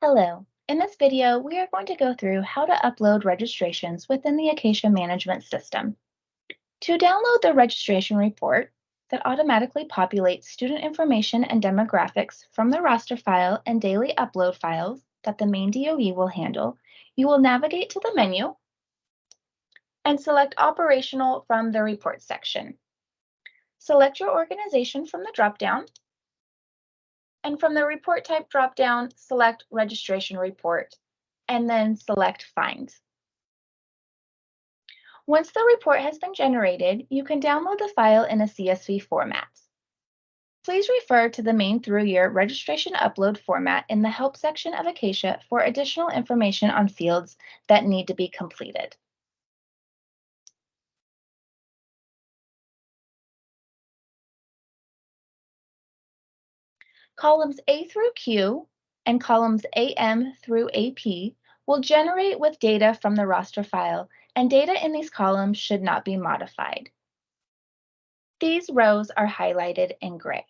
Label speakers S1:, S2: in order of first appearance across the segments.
S1: Hello. In this video, we are going to go through how to upload registrations within the Acacia Management System. To download the registration report that automatically populates student information and demographics from the roster file and daily upload files that the Maine DOE will handle, you will navigate to the menu and select Operational from the Report section. Select your organization from the dropdown and from the report type dropdown, select registration report and then select find. Once the report has been generated, you can download the file in a CSV format. Please refer to the Maine through year registration upload format in the help section of Acacia for additional information on fields that need to be completed. Columns A through Q and columns AM through AP will generate with data from the roster file, and data in these columns should not be modified. These rows are highlighted in gray.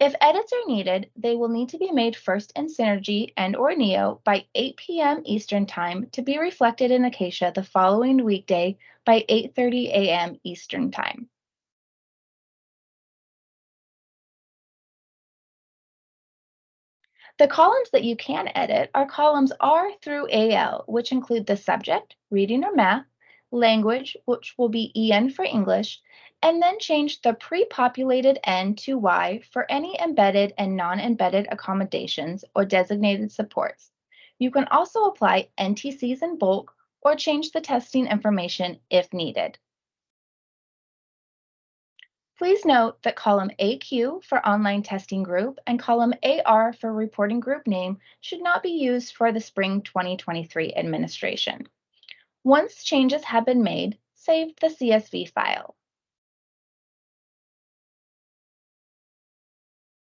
S1: If edits are needed, they will need to be made first in Synergy and or Neo by 8 p.m. Eastern Time to be reflected in Acacia the following weekday by 8.30 a.m. Eastern Time. The columns that you can edit are columns R through AL, which include the subject, reading or math, language, which will be EN for English, and then change the pre-populated N to Y for any embedded and non-embedded accommodations or designated supports. You can also apply NTCs in bulk or change the testing information if needed. Please note that column AQ for online testing group and column AR for reporting group name should not be used for the spring 2023 administration. Once changes have been made, save the CSV file.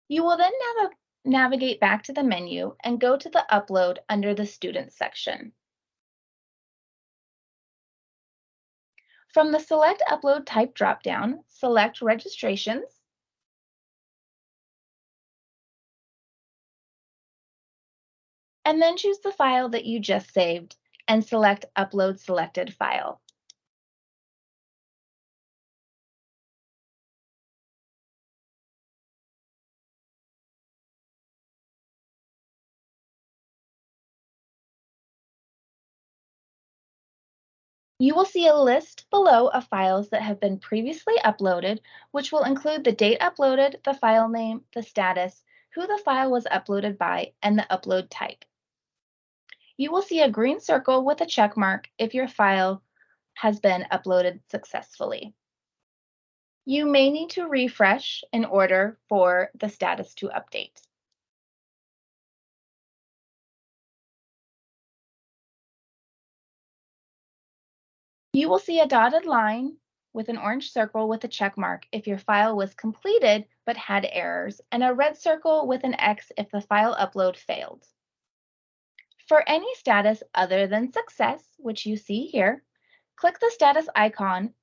S1: You will then nav navigate back to the menu and go to the Upload under the Students section. From the Select Upload Type dropdown, select Registrations, and then choose the file that you just saved and select Upload Selected File. You will see a list below of files that have been previously uploaded, which will include the date uploaded, the file name, the status, who the file was uploaded by, and the upload type. You will see a green circle with a check mark if your file has been uploaded successfully. You may need to refresh in order for the status to update. You will see a dotted line with an orange circle with a check mark if your file was completed but had errors, and a red circle with an X if the file upload failed. For any status other than success, which you see here, click the status icon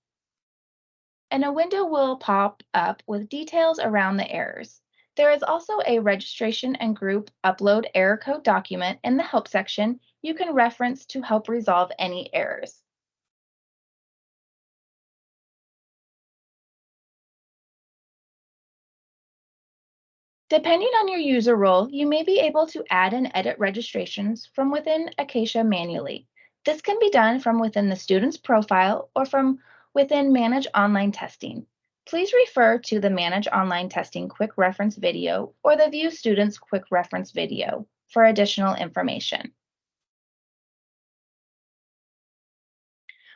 S1: and a window will pop up with details around the errors. There is also a registration and group upload error code document in the help section you can reference to help resolve any errors. Depending on your user role, you may be able to add and edit registrations from within Acacia manually. This can be done from within the student's profile or from within Manage Online Testing. Please refer to the Manage Online Testing Quick Reference video or the View Students Quick Reference video for additional information.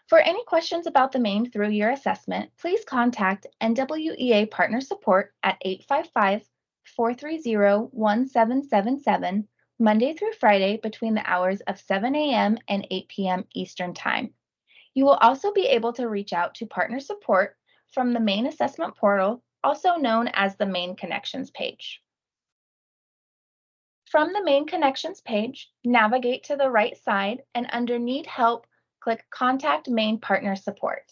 S1: For any questions about the Maine through year assessment, please contact NWEA Partner Support at 855 430-1777 Monday through Friday between the hours of 7 a.m. and 8 p.m. Eastern Time. You will also be able to reach out to partner support from the Maine assessment portal, also known as the Maine connections page. From the Maine connections page, navigate to the right side and under need help, click contact Maine partner support.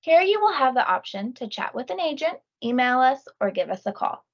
S1: Here you will have the option to chat with an agent email us, or give us a call.